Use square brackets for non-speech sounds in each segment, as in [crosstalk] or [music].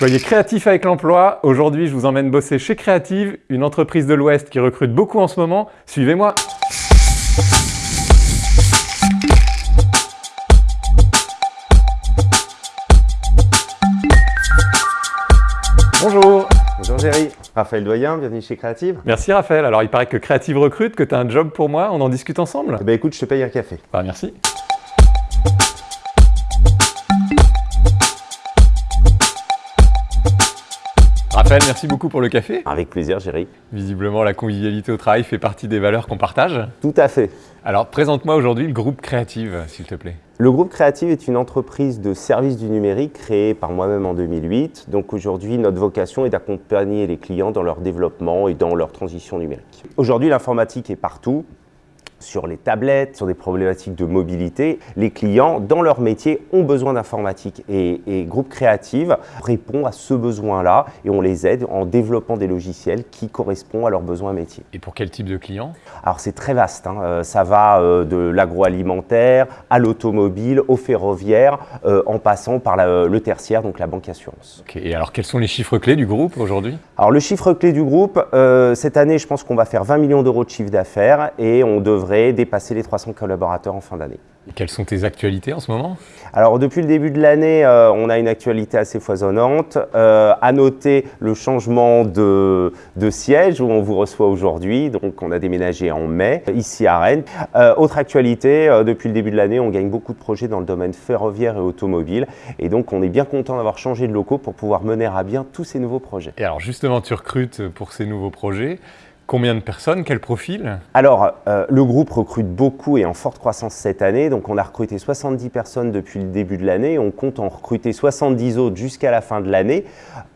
Soyez créatifs avec l'emploi. Aujourd'hui, je vous emmène bosser chez Creative, une entreprise de l'Ouest qui recrute beaucoup en ce moment. Suivez-moi. Bonjour Bonjour Géry, Raphaël Doyen, bienvenue chez Creative. Merci Raphaël. Alors il paraît que Creative recrute, que tu as un job pour moi, on en discute ensemble Eh ben écoute, je te paye un café. Bah merci. Raphaël, merci beaucoup pour le café. Avec plaisir Géry. Visiblement, la convivialité au travail fait partie des valeurs qu'on partage. Tout à fait. Alors, présente-moi aujourd'hui le groupe Créative, s'il te plaît. Le groupe Créative est une entreprise de services du numérique créée par moi-même en 2008. Donc aujourd'hui, notre vocation est d'accompagner les clients dans leur développement et dans leur transition numérique. Aujourd'hui, l'informatique est partout sur les tablettes, sur des problématiques de mobilité. Les clients, dans leur métier, ont besoin d'informatique et, Groupe Créative répond à ce besoin-là et on les aide en développant des logiciels qui correspondent à leurs besoins métiers. Et pour quel type de clients? Alors c'est très vaste, hein. euh, ça va euh, de l'agroalimentaire à l'automobile, au ferroviaire, euh, en passant par le tertiaire, donc la banque assurance. Et alors quels sont les chiffres clés du groupe aujourd'hui? Alors le chiffre clé du groupe, cette année je pense qu'on va faire 20 millions d'euros de chiffre d'affaires et on devrait dépasser les 300 collaborateurs en fin d'année. quelles sont tes actualités en ce moment? Alors depuis le début de l'année, euh, on a une actualité assez foisonnante. Euh, à noter le changement de, siège où on vous reçoit aujourd'hui. Donc on a déménagé en mai ici à Rennes. Euh, autre actualité, depuis le début de l'année, on gagne beaucoup de projets dans le domaine ferroviaire et automobile. Et donc on est bien content d'avoir changé de locaux pour pouvoir mener à bien tous ces nouveaux projets. Et alors justement, tu recrutes pour ces nouveaux projets. Combien de personnes Quel profil Alors, euh, le groupe recrute beaucoup et en forte croissance cette année. Donc, on a recruté 70 personnes depuis le début de l'année. On compte en recruter 70 autres jusqu'à la fin de l'année,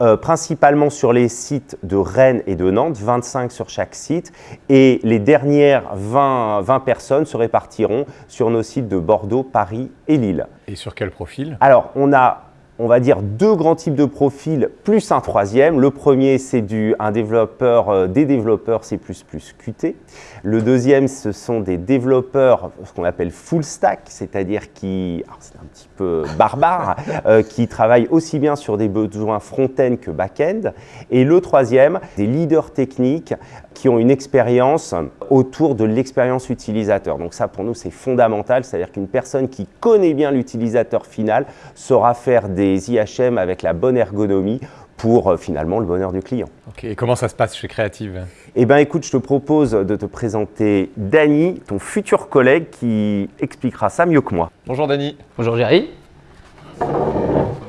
euh, principalement sur les sites de Rennes et de Nantes, 25 sur chaque site. Et les dernières 20, 20 personnes se répartiront sur nos sites de Bordeaux, Paris et Lille. Et sur quel profil? Alors, on a on va dire deux grands types de profils plus un troisième. Le premier, c'est un développeur, euh, des développeurs C++ Qt. Le deuxième, ce sont des développeurs, ce qu'on appelle full stack, c'est-à-dire qui, c'est un petit peu barbare, [laughs] euh, qui travaillent aussi bien sur des besoins front-end que back-end. Et le troisième, des leaders techniques qui ont une expérience autour de l'expérience utilisateur. Donc ça, pour nous, c'est fondamental, c'est-à-dire qu'une personne qui connaît bien l'utilisateur final saura faire des IHM avec la bonne ergonomie pour euh, finalement le bonheur du client. Ok, et comment ça se passe chez Creative? Eh bien écoute, je te propose de te présenter Dany, ton futur collègue qui expliquera ça mieux que moi. Bonjour Dany. Bonjour Jerry.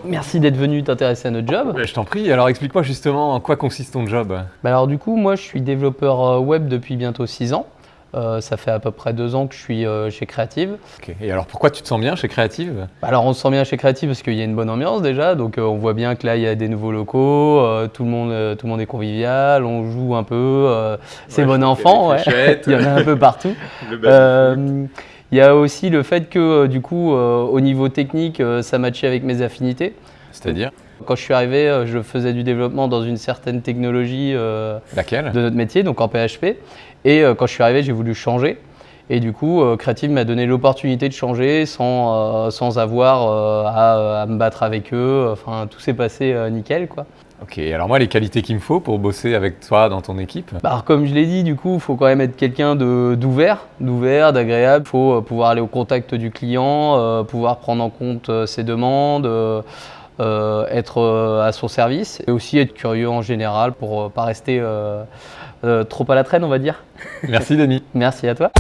Merci d'être venu t'intéresser à notre job. Je t'en prie, alors explique-moi justement en quoi consiste ton job. Bah alors du coup, moi je suis développeur euh, web depuis bientôt 6 ans. Euh, ça fait à peu près deux ans que je suis euh, chez Creative. Et alors pourquoi tu te sens bien chez Creative? Alors on se sent bien chez Creative parce qu'il y a une bonne ambiance déjà, donc on voit bien que là il y a des nouveaux locaux, tout, le monde, tout le monde est convivial, on joue un peu, c'est bon enfant, [laughs] il y en a un peu partout. [laughs] Il y a aussi le fait que du coup au niveau technique ça matchait avec mes affinités. C'est-à-dire? Quand je suis arrivé, euh, je faisais du développement dans une certaine technologie euh, de notre métier, donc en PHP. Et euh, quand je suis arrivé, j'ai voulu changer. Et du coup, Creative m'a donné l'opportunité de changer sans, sans avoir à, me battre avec eux. Enfin, tout s'est passé nickel, quoi. Ok, alors moi, les qualités qu'il me faut pour bosser avec toi dans ton équipe? Bah, Comme je l'ai dit, du coup, il faut quand même être quelqu'un d'ouvert, d'ouvert, d'agréable. Il faut pouvoir aller au contact du client, pouvoir prendre en compte ses demandes, euh, être euh, à son service et aussi être curieux en général pour ne euh, pas rester trop à la traîne, on va dire. [laughs] Merci Denis. Merci à toi.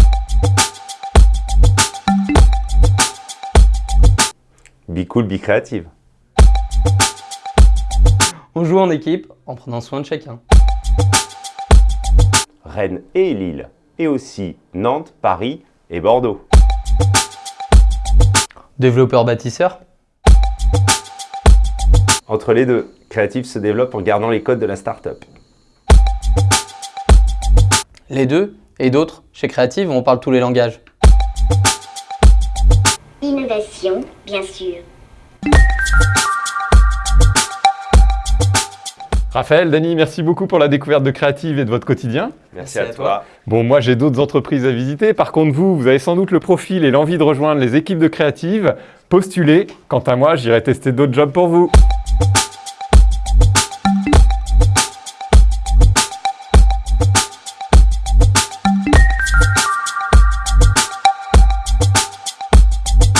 Be cool, be créative. On joue en équipe en prenant soin de chacun. Rennes et Lille, et aussi Nantes, Paris et Bordeaux. Développeur bâtisseur entre les deux, Creative se développe en gardant les codes de la startup. Les deux et d'autres. Chez Creative, on parle tous les langages. Innovation, bien sûr. Raphaël, Dany, merci beaucoup pour la découverte de Creative et de votre quotidien. Merci, à, toi. Bon, moi j'ai d'autres entreprises à visiter. Par contre, vous, vous avez sans doute le profil et l'envie de rejoindre les équipes de Creative. Postulez. Quant à moi, j'irai tester d'autres jobs pour vous.